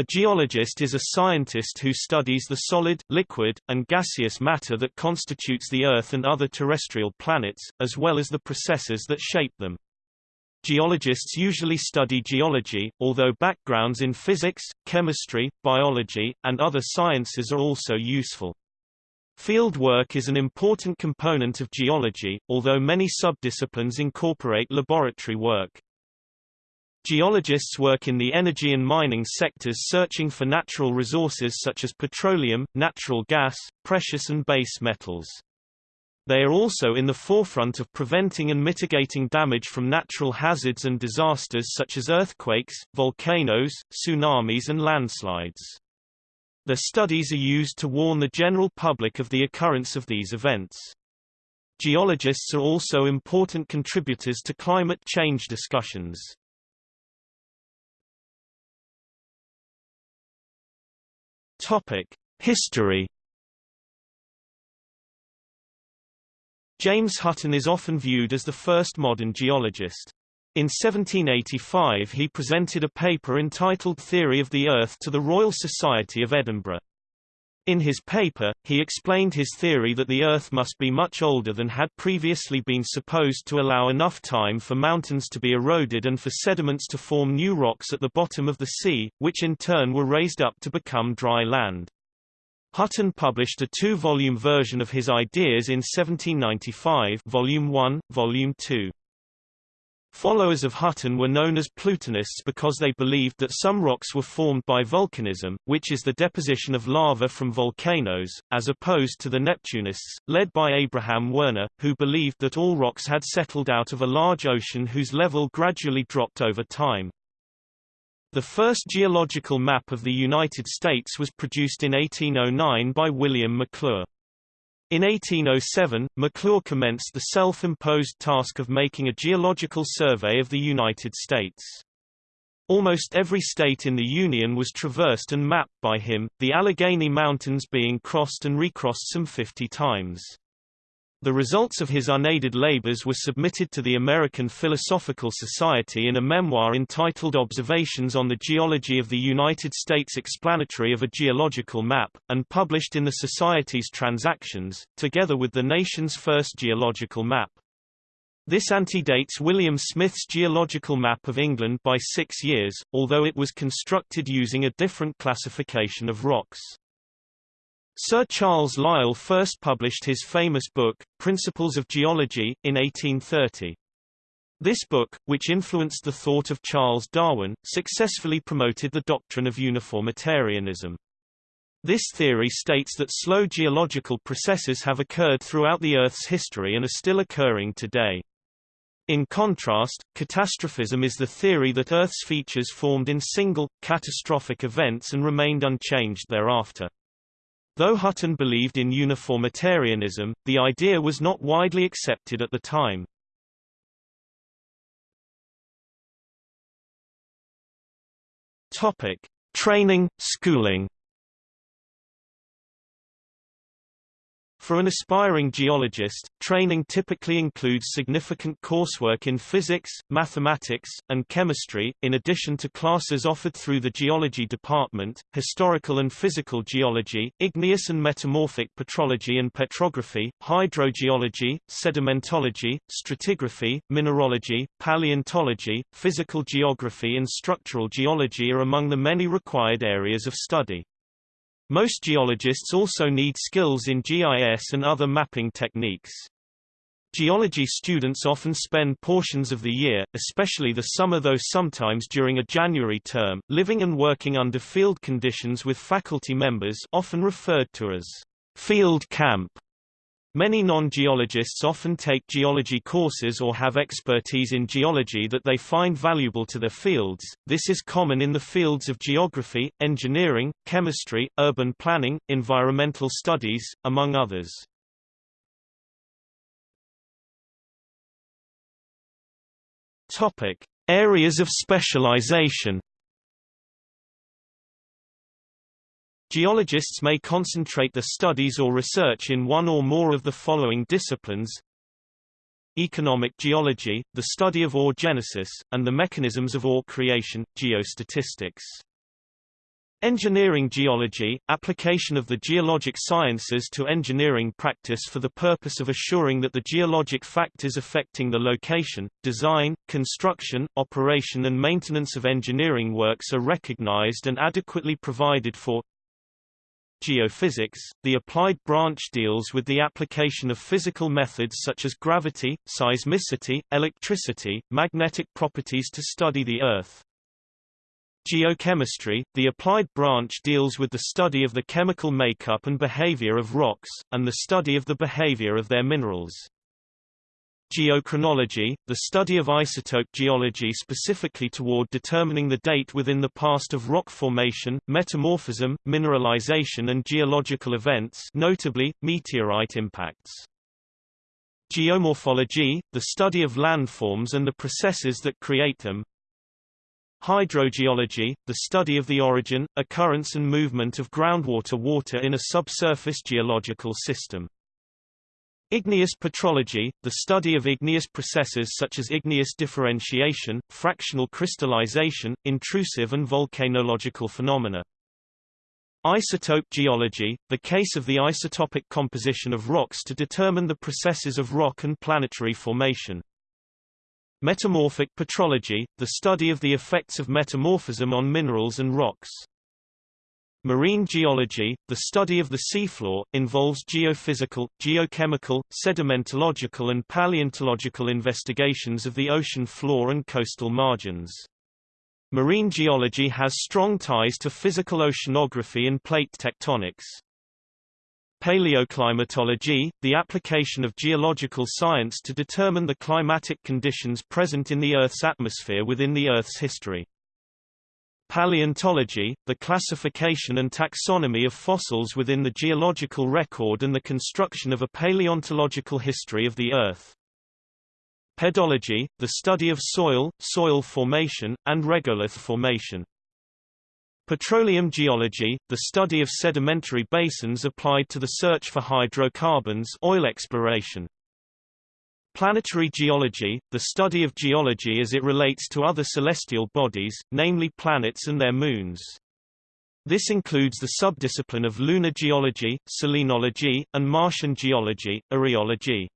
A geologist is a scientist who studies the solid, liquid, and gaseous matter that constitutes the Earth and other terrestrial planets, as well as the processes that shape them. Geologists usually study geology, although backgrounds in physics, chemistry, biology, and other sciences are also useful. Field work is an important component of geology, although many subdisciplines incorporate laboratory work. Geologists work in the energy and mining sectors searching for natural resources such as petroleum, natural gas, precious and base metals. They are also in the forefront of preventing and mitigating damage from natural hazards and disasters such as earthquakes, volcanoes, tsunamis and landslides. Their studies are used to warn the general public of the occurrence of these events. Geologists are also important contributors to climate change discussions. Topic: History. James Hutton is often viewed as the first modern geologist. In 1785 he presented a paper entitled Theory of the Earth to the Royal Society of Edinburgh. In his paper, he explained his theory that the Earth must be much older than had previously been supposed to allow enough time for mountains to be eroded and for sediments to form new rocks at the bottom of the sea, which in turn were raised up to become dry land. Hutton published a two-volume version of his ideas in 1795 Volume 1, Volume 2. Followers of Hutton were known as Plutonists because they believed that some rocks were formed by volcanism, which is the deposition of lava from volcanoes, as opposed to the Neptunists, led by Abraham Werner, who believed that all rocks had settled out of a large ocean whose level gradually dropped over time. The first geological map of the United States was produced in 1809 by William Maclure. In 1807, Maclure commenced the self-imposed task of making a geological survey of the United States. Almost every state in the Union was traversed and mapped by him, the Allegheny Mountains being crossed and recrossed some 50 times. The results of his unaided labors were submitted to the American Philosophical Society in a memoir entitled Observations on the Geology of the United States Explanatory of a Geological Map, and published in the Society's Transactions, together with the nation's first geological map. This antedates William Smith's geological map of England by six years, although it was constructed using a different classification of rocks. Sir Charles Lyell first published his famous book, Principles of Geology, in 1830. This book, which influenced the thought of Charles Darwin, successfully promoted the doctrine of uniformitarianism. This theory states that slow geological processes have occurred throughout the Earth's history and are still occurring today. In contrast, catastrophism is the theory that Earth's features formed in single, catastrophic events and remained unchanged thereafter. Though Hutton believed in uniformitarianism, the idea was not widely accepted at the time. Topic: Training, schooling For an aspiring geologist, training typically includes significant coursework in physics, mathematics, and chemistry, in addition to classes offered through the geology department, historical and physical geology, igneous and metamorphic petrology and petrography, hydrogeology, sedimentology, stratigraphy, mineralogy, paleontology, physical geography and structural geology are among the many required areas of study. Most geologists also need skills in GIS and other mapping techniques. Geology students often spend portions of the year, especially the summer though sometimes during a January term, living and working under field conditions with faculty members often referred to as field camp. Many non-geologists often take geology courses or have expertise in geology that they find valuable to their fields. This is common in the fields of geography, engineering, chemistry, urban planning, environmental studies, among others. Topic: Areas of specialization. Geologists may concentrate their studies or research in one or more of the following disciplines Economic geology, the study of ore genesis, and the mechanisms of ore creation, geostatistics. Engineering geology, application of the geologic sciences to engineering practice for the purpose of assuring that the geologic factors affecting the location, design, construction, operation and maintenance of engineering works are recognized and adequately provided for. Geophysics, the applied branch deals with the application of physical methods such as gravity, seismicity, electricity, magnetic properties to study the Earth. Geochemistry, the applied branch deals with the study of the chemical makeup and behavior of rocks, and the study of the behavior of their minerals. Geochronology, the study of isotope geology specifically toward determining the date within the past of rock formation, metamorphism, mineralization and geological events notably, meteorite impacts. Geomorphology, the study of landforms and the processes that create them, Hydrogeology, the study of the origin, occurrence and movement of groundwater water in a subsurface geological system. Igneous petrology, the study of igneous processes such as igneous differentiation, fractional crystallization, intrusive and volcanological phenomena. Isotope geology, the case of the isotopic composition of rocks to determine the processes of rock and planetary formation. Metamorphic petrology, the study of the effects of metamorphism on minerals and rocks. Marine geology, the study of the seafloor, involves geophysical, geochemical, sedimentological and paleontological investigations of the ocean floor and coastal margins. Marine geology has strong ties to physical oceanography and plate tectonics. Paleoclimatology, the application of geological science to determine the climatic conditions present in the Earth's atmosphere within the Earth's history. Paleontology, the classification and taxonomy of fossils within the geological record and the construction of a paleontological history of the Earth. Pedology, the study of soil, soil formation, and regolith formation. Petroleum geology, the study of sedimentary basins applied to the search for hydrocarbons oil exploration. Planetary geology, the study of geology as it relates to other celestial bodies, namely planets and their moons. This includes the subdiscipline of lunar geology, selenology, and Martian geology, areology.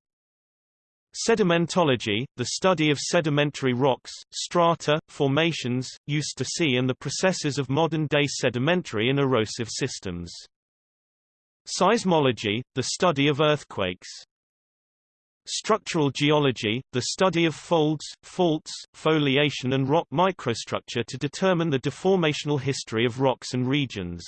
Sedimentology, the study of sedimentary rocks, strata, formations, used to sea and the processes of modern-day sedimentary and erosive systems. Seismology, the study of earthquakes. Structural geology, the study of folds, faults, foliation and rock microstructure to determine the deformational history of rocks and regions.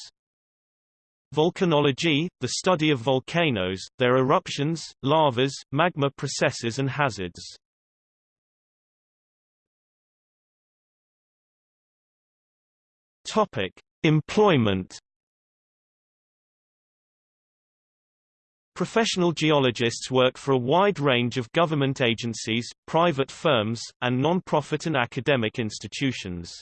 Volcanology, the study of volcanoes, their eruptions, lavas, magma processes and hazards. Topic: Employment. Professional geologists work for a wide range of government agencies, private firms, and non-profit and academic institutions.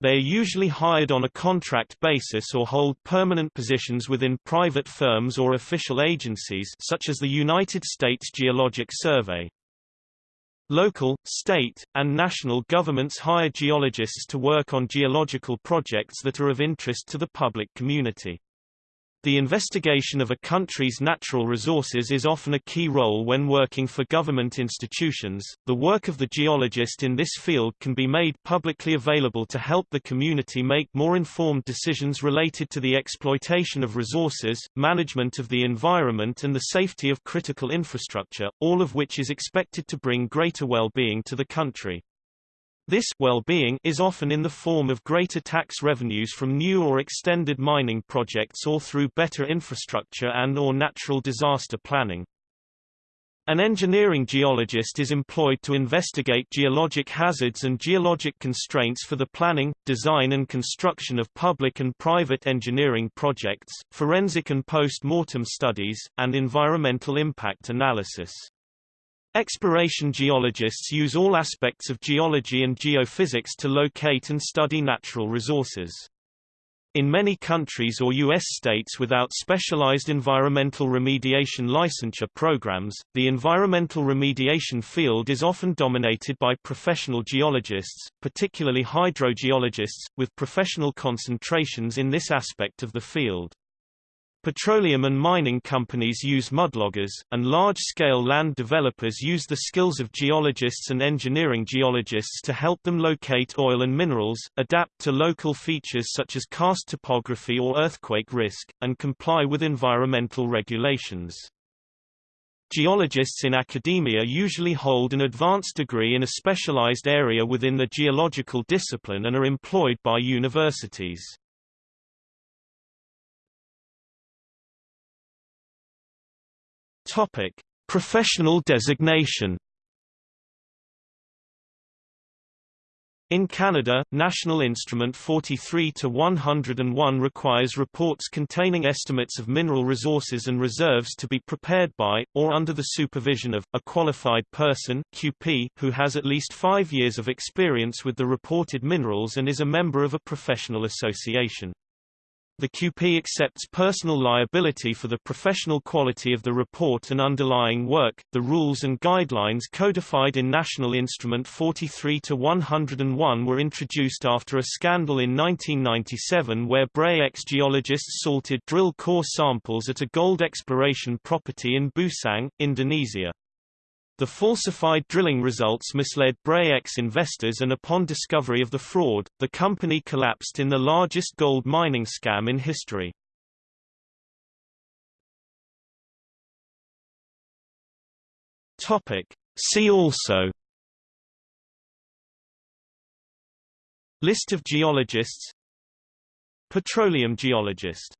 They are usually hired on a contract basis or hold permanent positions within private firms or official agencies such as the United States Geologic Survey. Local, state, and national governments hire geologists to work on geological projects that are of interest to the public community. The investigation of a country's natural resources is often a key role when working for government institutions. The work of the geologist in this field can be made publicly available to help the community make more informed decisions related to the exploitation of resources, management of the environment, and the safety of critical infrastructure, all of which is expected to bring greater well-being to the country. This well-being is often in the form of greater tax revenues from new or extended mining projects or through better infrastructure and or natural disaster planning. An engineering geologist is employed to investigate geologic hazards and geologic constraints for the planning, design and construction of public and private engineering projects, forensic and post-mortem studies, and environmental impact analysis. Exploration geologists use all aspects of geology and geophysics to locate and study natural resources. In many countries or U.S. states without specialized environmental remediation licensure programs, the environmental remediation field is often dominated by professional geologists, particularly hydrogeologists, with professional concentrations in this aspect of the field. Petroleum and mining companies use mudloggers, and large-scale land developers use the skills of geologists and engineering geologists to help them locate oil and minerals, adapt to local features such as karst topography or earthquake risk, and comply with environmental regulations. Geologists in academia usually hold an advanced degree in a specialized area within the geological discipline and are employed by universities. Topic: Professional designation. In Canada, National Instrument 43-101 requires reports containing estimates of mineral resources and reserves to be prepared by, or under the supervision of, a qualified person QP, who has at least five years of experience with the reported minerals and is a member of a professional association. The QP accepts personal liability for the professional quality of the report and underlying work. The rules and guidelines codified in National Instrument 43 to 101 were introduced after a scandal in 1997 where Bre-X geologists salted drill core samples at a gold exploration property in Busang, Indonesia. The falsified drilling results misled Bre-X investors and upon discovery of the fraud, the company collapsed in the largest gold mining scam in history. Topic. See also List of geologists Petroleum geologist